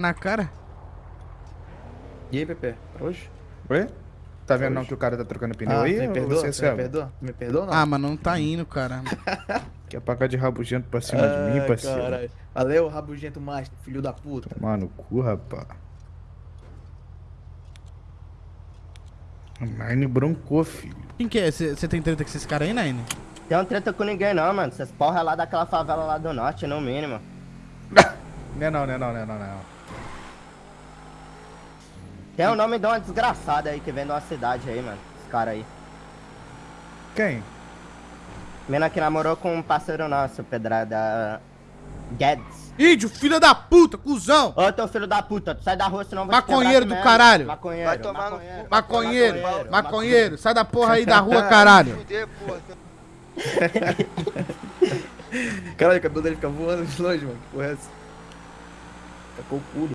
na cara. E aí, Pepe? Hoje? Oi? Tá vendo não que o cara tá trocando pneu Ah, aí? me perdoa? Você é me perdoa? Me perdoa não? Ah, mas não tá indo, cara. Quer pagar de rabugento pra cima de mim, parceiro? caralho. Valeu, rabugento master, filho da puta. Tomar no cu, rapaz. A Nine broncou, filho. Quem que é? Você tem treta com esses caras aí, Nine? Tem um treta com ninguém não, mano. Essas porra é lá daquela favela lá do norte, no mínimo. Não é não, não é não, não é não, não é não. Tem o nome de uma desgraçada aí que vem de uma cidade aí, mano. Esse cara aí. Quem? Mina que namorou com um parceiro nosso, Pedrada. Guedes. Índio, filho da puta, cuzão! Ô, teu filho da puta, tu sai da rua senão vai Maconheiro do aqui caralho. mesmo. Maconheiro. Vai tomar no maconheiro. cu, Maconheiro, maconheiro, sai da porra aí da rua, caralho. Fuder, porra. Caralho, o cabelo dele fica voando de longe, mano. Que porra é essa? Tacou o.